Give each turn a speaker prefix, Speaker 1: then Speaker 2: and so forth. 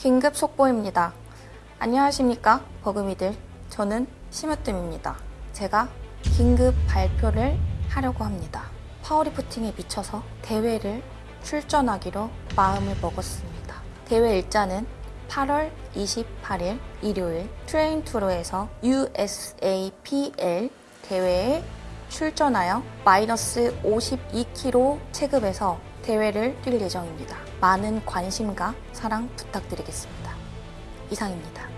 Speaker 1: 긴급 속보입니다. 안녕하십니까 버금이들. 저는 심으뜸입니다. 제가 긴급 발표를 하려고 합니다. 파워리프팅에 미쳐서 대회를 출전하기로 마음을 먹었습니다. 대회 일자는 8월 28일 일요일 트레인투로에서 USAPL 대회에 출전하여 마이너스 52kg 체급에서 대회를 뛸 예정입니다. 많은 관심과 사랑 부탁드리겠습니다. 이상입니다.